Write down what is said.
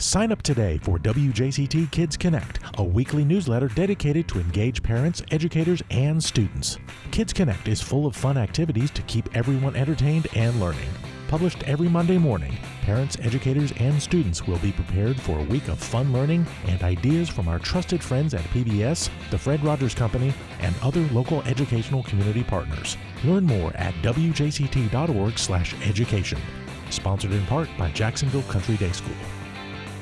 Sign up today for WJCT Kids Connect, a weekly newsletter dedicated to engage parents, educators, and students. Kids Connect is full of fun activities to keep everyone entertained and learning. Published every Monday morning, parents, educators, and students will be prepared for a week of fun learning and ideas from our trusted friends at PBS, the Fred Rogers Company, and other local educational community partners. Learn more at wjct.org/education. Sponsored in part by Jacksonville Country Day School.